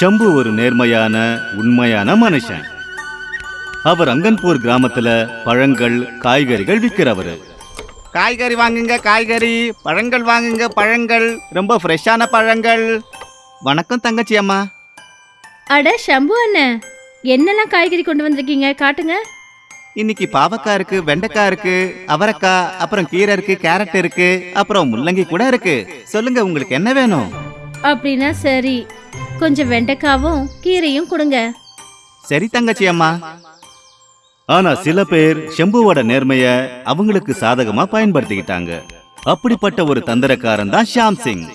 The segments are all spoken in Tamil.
ஷம்பு ஒரு நேர்மையான உண்மையான மனுஷன். அவர் அங்கன்பூர் கிராமத்துல பழங்கள் காய்கறிகள் விற்கிறவரு காய்கறி வாங்குங்க காய்கறி. பழங்கள் வாங்குங்க பழங்கள். ரொம்ப ஃப்ரெஷ்ஷான பழங்கள். வணக்கம் தங்கச்சி அம்மா. அட சம்பு அண்ணன் என்னெல்லாம் காய்கறி கொண்டு வந்திருக்கீங்க? காட்டுங்க. இன்னைக்கு பாவக்காய் இருக்கு வெண்டைக்காய் இருக்கு அவரைக்காய் அப்புறம் கீரை இருக்கு கேரட் இருக்கு அப்புறம் முள்ளங்கி கூட இருக்கு. சொல்லுங்க உங்களுக்கு என்ன வேணும்? அப்படின்னா சரி. கொஞ்சம் வெண்டைக்காவும் கீரையும் கொடுங்க. சரி தங்கச்சி அம்மா. ஆனா சில பேர் ஷம்புவோட நேர்மைய அவங்களுக்கு சாதகமா பயன்படுத்திக்கிட்டாங்க. அப்படிப்பட்ட ஒரு தந்திரக்காரன் தான் ஷாம் சிங்.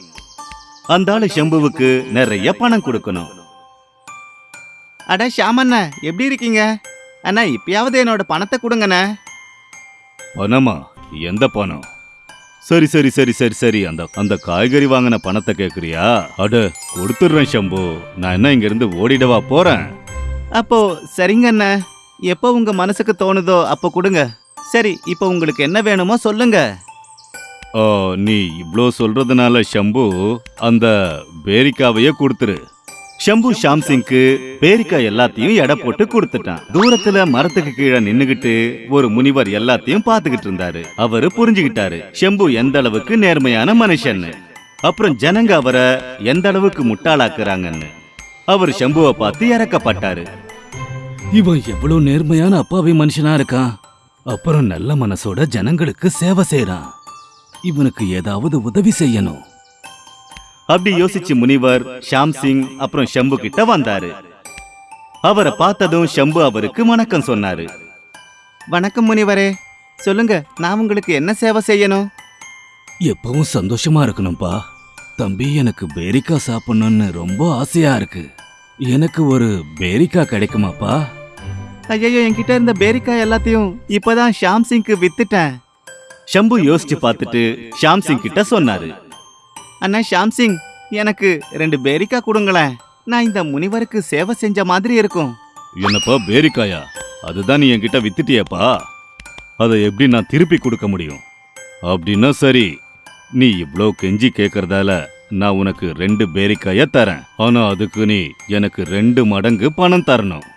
அந்த ஆளு ஷம்புவுக்கு நிறைய பணம் கொடுக்கணும். அட ஷாம் அண்ணா எப்படி இருக்கீங்க? அண்ணா இப்பயாவது என்னோட பணத்தை கொடுங்கண்ணே. பணமா? எந்த பணம்? சரி சரி சரி சரி சரி. அந்த அந்த காய்கறி வாங்கின பணத்தை கேக்குறியா? அட கொடுத்துடுறேன் ஷம்பு. நான் என்ன இங்க இருந்து ஓடிடவா போறேன்? அப்போ சரிங்க அண்ணா. எப்போ உங்க மனசுக்கு தோணுதோ அப்போ கொடுங்க. சரி இப்போ உங்களுக்கு என்ன வேணுமோ சொல்லுங்க. ஓ நீ இவ்ளோ சொல்றதுனால ஷம்பு அந்த பேரிக்காவையே கொடுத்துரு. ஷம்பு ஷாம் சிங்க்கு பேரிக்காய் எல்லாத்தையும் எடை போட்டு கொடுத்துட்டான். தூரத்துல மரத்துக்கு கீழே நின்னுகிட்டு ஒரு முனிவர் எல்லாத்தையும் பார்த்துக்கிட்டு இருந்தாரு. அவரு புரிஞ்சுகிட்டாரு ஷம்பு எந்த அளவுக்கு நேர்மையான மனுஷன்னு. அப்புறம் ஜனங்க அவரை எந்த அளவுக்கு முட்டாளாக்குறாங்கன்னு. அவர் ஷம்புவை பார்த்து இறக்கப்பட்டாரு. இவன் எவ்வளவு நேர்மையான அப்பாவி மனுஷனா இருக்கான். அப்புறம் நல்ல மனசோட ஜனங்களுக்கு சேவை செய்யறான் இவனுக்கு ஏதாவது உதவி செய்யணும். அப்படி யோசிச்சு முனிவர் ஷாம் சிங் அப்புறம் ஷம்பு கிட்ட வந்தாரு. அவரை பார்த்ததும் ஷம்பு அவருக்கு வணக்கம் சொன்னாரு. வணக்கம் முனிவரே. சொல்லுங்க நான் உங்களுக்கு என்ன சேவை செய்யணும்? எப்பவும் சந்தோஷமா இருக்கணும்பா. தம்பி எனக்கு பேரிக்கா சாப்பிடணும்னு ரொம்ப ஆசையா இருக்கு. எனக்கு ஒரு பேரிக்கா கிடைக்குமாப்பா? ஐயோ என்கிட்ட இருந்த பேரிக்காய் எல்லாத்தையும் இப்பதான் ஷாம் சிங்க்கு வித்துட்டேன். ஷம்பு யோசிச்சு பார்த்துட்டு ஷாம் சிங் கிட்ட சொன்னாரு. அண்ணா ஷாம் சிங் எனக்கு ரெண்டு பேரிக்கா கொடுங்களேன். நான் இந்த முனிவருக்கு சேவை செஞ்ச மாதிரி இருக்கும். என்னப்பா பேரிக்காயா? அதுதான் நீ என்கிட்ட வித்துட்டியப்பா. அதை எப்படி நான் திருப்பி கொடுக்க முடியும்? அப்படின்னா சரி நீ இவ்வளோ கெஞ்சி கேட்கறதால நான் உனக்கு ரெண்டு பேரிக்காயை தரேன். ஆனால் அதுக்கு நீ எனக்கு ரெண்டு மடங்கு பணம் தரணும்.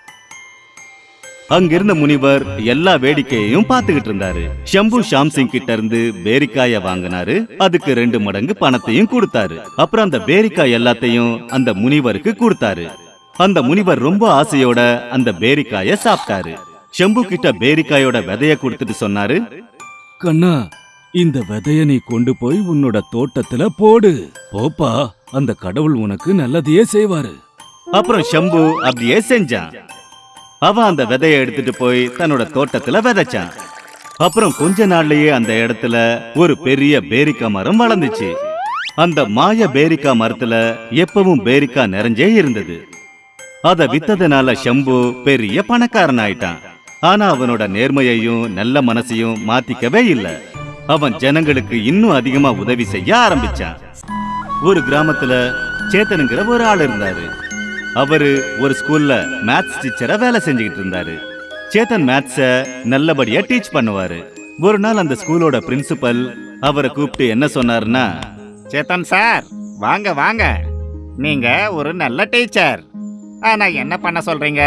அங்கிருந்த முனிவர் எல்லா வேடிக்கையையும் பார்த்துக்கிட்டு இருந்தாரு. ஷம்பு ஷாம் சிங் கிட்ட இருந்து பேரிக்காய வாங்கினாரு. அதுக்கு ரெண்டு மடங்கு பணத்தையும் கொடுத்தாரு. அப்புறம் அந்த பேரிக்காய் எல்லாத்தையும் அந்த முனிவருக்கு கொடுத்தாரு. அந்த முனிவர் ரொம்ப ஆசையோட அந்த பேரிக்காய சாப்பிட்டாரு. ஷம்பு கிட்ட பேரிக்காயோட விதைய கொடுத்துட்டு சொன்னாரு கண்ணா இந்த விதைய நீ கொண்டு போய் உன்னோட தோட்டத்துல போடு. போப்பா அந்த கடவுள் உனக்கு நல்லதையே செய்வாரு. அப்புறம் ஷம்பு அப்படியே செஞ்சான். அவன் அந்த விதைய எடுத்துட்டு போய் தன்னோட தோட்டத்துல விதைச்சான் அப்புறம் கொஞ்ச நாள்லயே அந்த இடத்துல ஒரு பெரிய பேரிக்கா மரம் வளர்ந்துச்சு. அந்த மாய பேரிக்கா மரத்துல எப்பவும் பேரிக்கா நிறைஞ்சே இருந்தது. அத வித்ததுனால ஷம்பு பெரிய பணக்காரன் ஆயிட்டான். ஆனா அவனோட நேர்மையையும் நல்ல மனசையும் மாத்திக்கவே இல்ல. அவன் ஜனங்களுக்கு இன்னும் அதிகமா உதவி செய்ய ஆரம்பிச்சான். ஒரு கிராமத்துல சேத்தனுங்கிற ஒரு ஆள் இருந்தாரு. அவரு ஒரு ஸ்கூல்ல மேத்ஸ் டீச்சரா வேலை செஞ்சுக்கிட்டு இருந்தாரு. சேத்தன் மேத்ஸ நல்லபடியா டீச் பண்ணுவாரு. ஒரு நாள் அந்த ஸ்கூலோட பிரின்சிபல் அவரை கூப்பிட்டு என்ன சொன்னாருன்னா சேத்தன் சார் வாங்க வாங்க. நீங்க ஒரு நல்ல டீச்சர் ஆனா என்ன பண்ண சொல்றீங்க?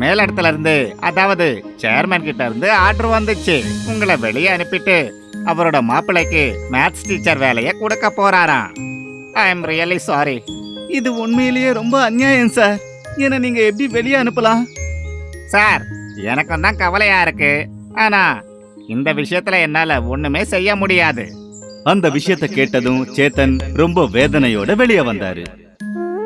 மேலிடத்துல இருந்து அதாவது சேர்மன் கிட்ட இருந்து ஆர்டர் வந்துச்சு. உங்களை வெளியே அனுப்பிட்டு அவரோட மாப்பிள்ளைக்கு மேத்ஸ் டீச்சர் வேலையை கொடுக்க போறாராம். ஐ எம் ரியலி சாரி இது உண்மையிலேயே ரொம்ப அநியாயம் சார். என்ன நீங்க எப்படி வெளியே அனுப்பலாம்? சார் எனக்கும் தான் கவலையா இருக்கு. ஆனா இந்த விஷயத்துல என்னால ஒண்ணுமே செய்ய முடியாது. அந்த விஷயத்த கேட்டதும் சேத்தன் ரொம்ப வேதனையோட வெளியே வந்தாரு.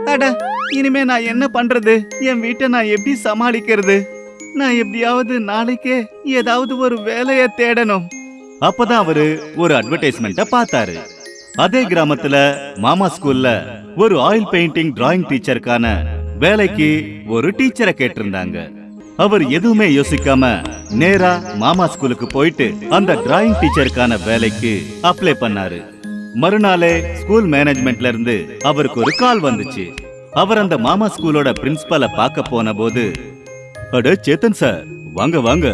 அட இனிமே நான் என்ன பண்றது? என் வீட்டை நான் எப்படி சமாளிக்கிறது? நான் எப்படியாவது நாளைக்கே ஏதாவது ஒரு வேலைய தேடணும். அப்பதான் அவரு ஒரு அட்வர்டைஸ்மெண்ட்ட பார்த்தாரு. அதே கிராமத்துல மாமா ஸ்கூல்ல ஒரு ஆயில் பெயிண்டிங் டிராயிங் டீச்சருக்கான வேலைக்கு ஒரு டீச்சரை கேட்டிருந்தாங்க. அவர் எதுவுமே யோசிக்காம நேரா மாமா ஸ்கூலுக்கு போயிட்டு அந்த டிராயிங் டீச்சருக்கான வேலைக்கு அப்ளை பண்ணாரு. மறுநாளே ஸ்கூல் மேனேஜ்மெண்ட்ல இருந்து அவருக்கு ஒரு கால் வந்துச்சு. அவர் அந்த மாமா ஸ்கூலோட பிரின்சிபலை பார்க்க போன போது அட சேத்தன் சார் வாங்க வாங்க.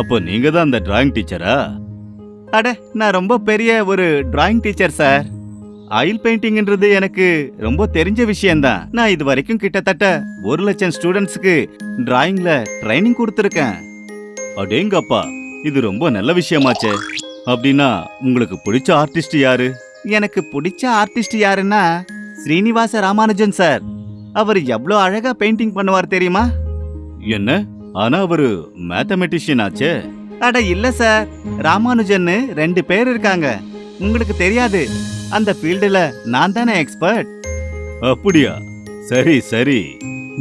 அப்போ நீங்க தான் அந்த டிராயிங் டீச்சரா அட நான் ரொம்ப பெரிய ஒரு டிராயிங் டீச்சர் சார் ஆயில் பெயிண்டிங்ன்றது எனக்கு ரொம்ப தெரிஞ்ச விஷயம்தான். நான் இது வரைக்கும் கிட்டத்தட்ட ஒரு லட்சம் ஸ்டூடெண்ட்ஸ்க்கு டிராயிங்ல ட்ரைனிங் கொடுத்துருக்கேன். அடேங்கப்பா இது ரொம்ப நல்ல விஷயமாச்சே. அப்படின்னா உங்களுக்கு பிடிச்ச ஆர்டிஸ்ட் யாரு? எனக்கு பிடிச்ச ஆர்டிஸ்ட் யாருன்னா ஸ்ரீனிவாச ராமானுஜன் சார் அவர் எவ்வளோ அழகா பெயிண்டிங் பண்ணுவார் தெரியுமா? என்ன? ஆனா அவரு மேத்தமெட்டிஷியன் ஆச்சே. அட இல்ல சார் ராமானுஜன்னு ரெண்டு பேர் இருக்காங்க. உங்களுக்கு தெரியாது. அந்த ஃபீல்டுல நான் தானே எக்ஸ்பர்ட் அப்படியா? சரி சரி.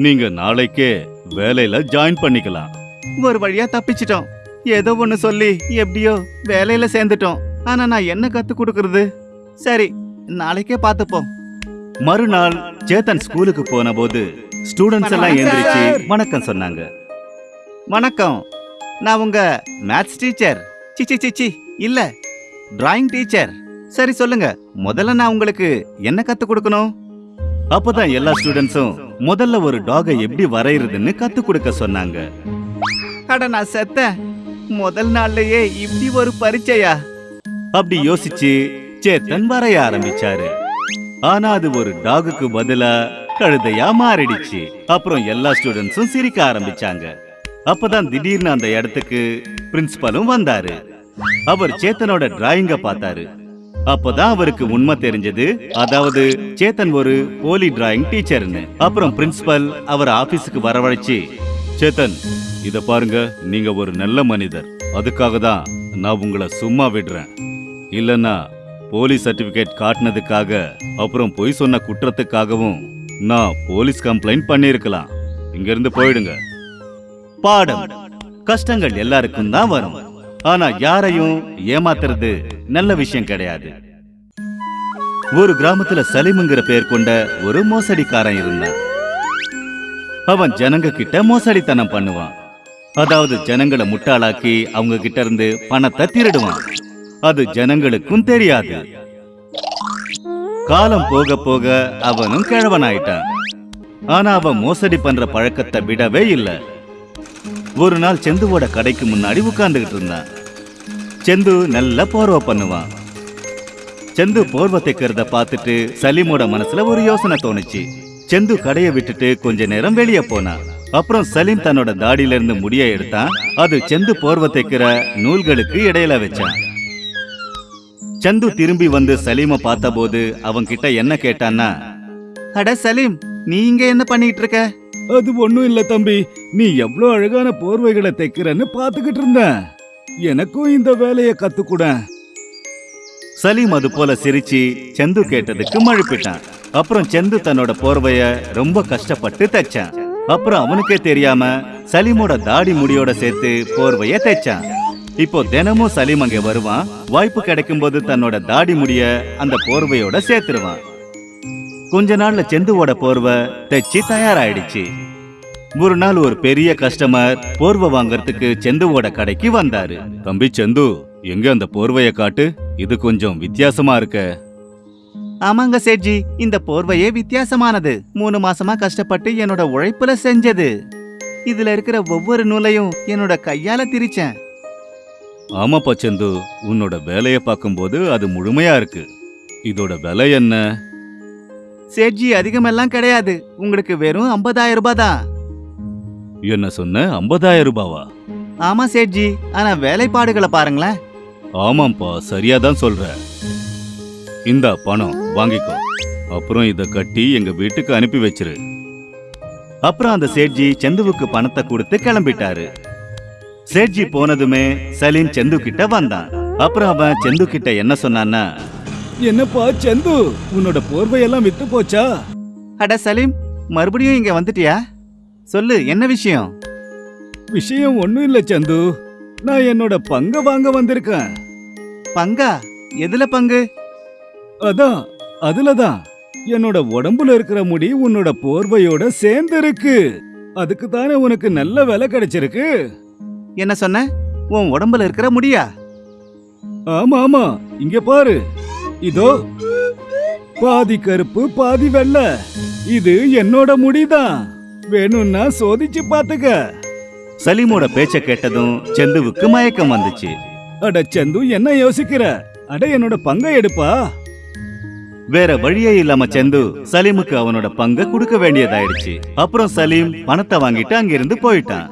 நீங்க நாளைக்கே வேலையில ஜாயின் பண்ணிக்கலாம். ஒரு வழியா தப்பிச்சிட்டோம். ஏதோ ஒன்னு சொல்லி எப்படியோ வேலையில சேர்ந்துட்டோம். ஆனா நான் என்ன கத்து கொடுக்கறது? சரி நாளைக்கே பார்த்துப்போம். மறுநாள் சேத்தன் ஸ்கூலுக்கு போன போது ஸ்டூடெண்ட்ஸ் எல்லாம் எந்திரிச்சு. வணக்கம் சொன்னாங்க. வணக்கம். நான் உங்க மேத்ஸ் டீச்சர் சிச்சி சிச்சி இல்ல டிராயிங் டீச்சர் சரி சொல்லுங்க. முதல்ல நான் உங்களுக்கு என்ன கத்து கொடுக்கணும்? அப்பதான் எல்லா ஸ்டூடெண்ட்ஸும் முதல்ல ஒரு டாகை எப்படி வரைகிறதுன்னு கத்து கொடுக்க சொன்னாங்க. அட நான் செத்த முதல் நாள்லயே இப்படி ஒரு பரிச்சையா அப்படி யோசிச்சு சேத்தன் வரைய ஆரம்பிச்சாரு. ஆனா அது ஒரு டாகுக்கு பதிலா கழுதையா மாறிடுச்சு. அப்புறம் எல்லா ஸ்டூடெண்ட்ஸும் சிரிக்க ஆரம்பிச்சாங்க. அப்பதான் திடீர்னு அந்த இடத்துக்கு பிரின்சிபலும் வந்தாரு. அவர் சேத்தனோட டிராயிங்க பார்த்தாரு. அப்பதான் அவருக்கு உண்மை தெரிஞ்சது. அதாவது சேத்தன் ஒரு போலி டிராயிங் டீச்சர்னு அப்புறம் பிரின்சிபல் அவர் ஆபீஸுக்கு வரவழைச்சு சேத்தன் இத பாருங்க நீங்க ஒரு நல்ல மனிதர். அதுக்காக தான் நான் உங்களை சும்மா விடுறேன். இல்லைன்னா போலீஸ் சர்டிபிகேட் காட்டினதுக்காக அப்புறம் பொய் சொன்ன குற்றத்துக்காகவும் நான் போலீஸ் கம்ப்ளைண்ட் பண்ணிருக்கலாம் இங்கிருந்து போயிடுங்க. பாடம். கஷ்டங்கள் எல்லாருக்கும் தான் வரும். ஆனா யாரையும் ஏமாத்துறது நல்ல விஷயம் கிடையாது. ஒரு கிராமத்துல சலீமுங்கிற பேர் கொண்ட ஒரு மோசடிக்காரன் இருந்தான். அவன் ஜனங்க கிட்ட மோசடித்தனம் பண்ணுவான். அதாவது ஜனங்களை முட்டாளாக்கி அவங்க கிட்ட இருந்து பணத்தை திருடுவான். அது ஜனங்களுக்கும் தெரியாது. காலம் போக போக அவனும் கிழவனாயிட்டான். ஆனா அவன் மோசடி பண்ற பழக்கத்தை விடவே இல்லை. ஒரு நாள் செந்துவோட கடைக்கு முன்னாடி உட்கார்ந்துகிட்டு இருந்தான். செந்து நல்ல போர்வை பண்ணுவான். செந்து போர்வை தைக்கிறத பார்த்துட்டு சலீமோட மனசுல ஒரு யோசனை தோணுச்சு. செந்து கடையை விட்டுட்டு கொஞ்ச நேரம் வெளியே போனான். அப்புறம் சலீம் தன்னோட தாடியில இருந்து முடிய எடுத்தான். அது செந்து போர்வை தைக்கிற நூல்களுக்கு இடையில வச்சான். சந்து திரும்பி வந்து சலீமை பார்த்தபோது அவன் கிட்ட என்ன கேட்டான்னா அட சலீம் நீ இங்க என்ன பண்ணிட்டு இருக்க அது ஒண்ணும் இல்ல தம்பி. நீ எவ்வளவு அழகான போர்வைகளை தைக்கிறன்னு பாத்துக்கிட்டு இருந்தேன். எனக்கும் இந்த வேலையை கத்துக்கூட. சலீம் அது போல சிரிச்சு செந்து கேட்டதுக்கு மழுப்பிட்டான். அப்புறம் செந்து தன்னோட போர்வைய ரொம்ப கஷ்டப்பட்டு தைச்சான். அப்புறம் அவனுக்கே தெரியாம சலீமோட தாடி முடியோட சேர்த்து போர்வைய தைச்சான். இப்போ தினமும் சலீம் அங்க வருவான். வாய்ப்பு கிடைக்கும் போது தன்னோட தாடி முடிய அந்த போர்வையோட சேர்த்துருவான். கொஞ்ச நாள்ல செந்துவோட போர்வை தைச்சு தயாராயிடுச்சு. ஒரு நாள் ஒரு பெரிய கஸ்டமர் போர்வை வாங்குறதுக்கு செந்துவோட கடைக்கு வந்தாரு. தம்பி செந்து எங்க அந்த போர்வைய காட்டு? இது கொஞ்சம் வித்தியாசமா இருக்க. ஆமாங்க சேட்ஜி இந்த போர்வையே வித்தியாசமானது. மூணு மாசமா கஷ்டப்பட்டு என்னோட உழைப்புல செஞ்சது. இதுல இருக்கிற ஒவ்வொரு நூலையும் என்னோட கையால திரிச்சேன். ஆமாப்பா செந்து உன்னோட வேலைய பார்க்கும்போது அது முழுமையா இருக்கு. இதோட விலை என்ன? சேட்ஜி அதிகமெல்லாம் கிடையாது. உங்களுக்கு வெறும் 50000 ரூபாய் தான். என்ன சொன்ன? 50000 ரூபாவா? ஆமா சேட்ஜி ஆனா வேலைப்பாடுகளை பாருங்களேன். ஆமாப்பா சரியா தான் சொல்ற. இந்த பணம் வாங்கிக்கோ. அப்புறம் இத கட்டி எங்க வீட்டுக்கு அனுப்பி வச்சிரு. அப்புறம் அந்த சேட்ஜி செந்துவுக்கு பணத்தை கொடுத்து கிளம்பிட்டாரு. சேட்ஜி போனதுமே சலீம் செந்து கிட்ட வந்தான். அப்புறம் அவன் செந்து கிட்ட என்ன சொன்னான்னா என்னப்பா சந்து? உன்னோட போர்வையெல்லாம் வித்து போச்சா? அட சலீம் மறுபடியும் இங்க வந்துட்டியா? சொல்லு என்ன விஷயம்? விஷயம் ஒண்ணும் இல்ல சந்து. நான் என்னோட பங்க வாங்க வந்திருக்கேன். பங்கா? எதுல பங்கு? அதான் அதுலதான். என்னோட உடம்புல இருக்கிற முடி உன்னோட போர்வையோட சேர்ந்து இருக்கு அதுக்கு தானே உனக்கு நல்ல விலை கிடைச்சிருக்கு? என்ன சொன்ன? உன் உடம்புல இருக்கிற முடியா? ஆமா ஆமா. இங்க பாரு. இதோ பாதி கருப்பு பாதி வெள்ளை. இது என்னோட முடிதான். வேணும்னா சோதிச்சு பாத்துக்க சலீமோட பேச்ச கேட்டதும் செந்துவுக்கு மயக்கம் வந்துச்சு. அட சந்து என்ன யோசிக்கிற? அட என்னோட பங்கை எடுப்பா. வேற வழியே இல்லாம செந்து சலீமுக்கு அவனோட பங்க கொடுக்க வேண்டியதாயிடுச்சு. அப்புறம் சலீம் பணத்தை வாங்கிட்டு அங்கிருந்து போயிட்டான்.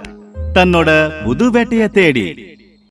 தன்னோட புது வேட்டைய தேடி.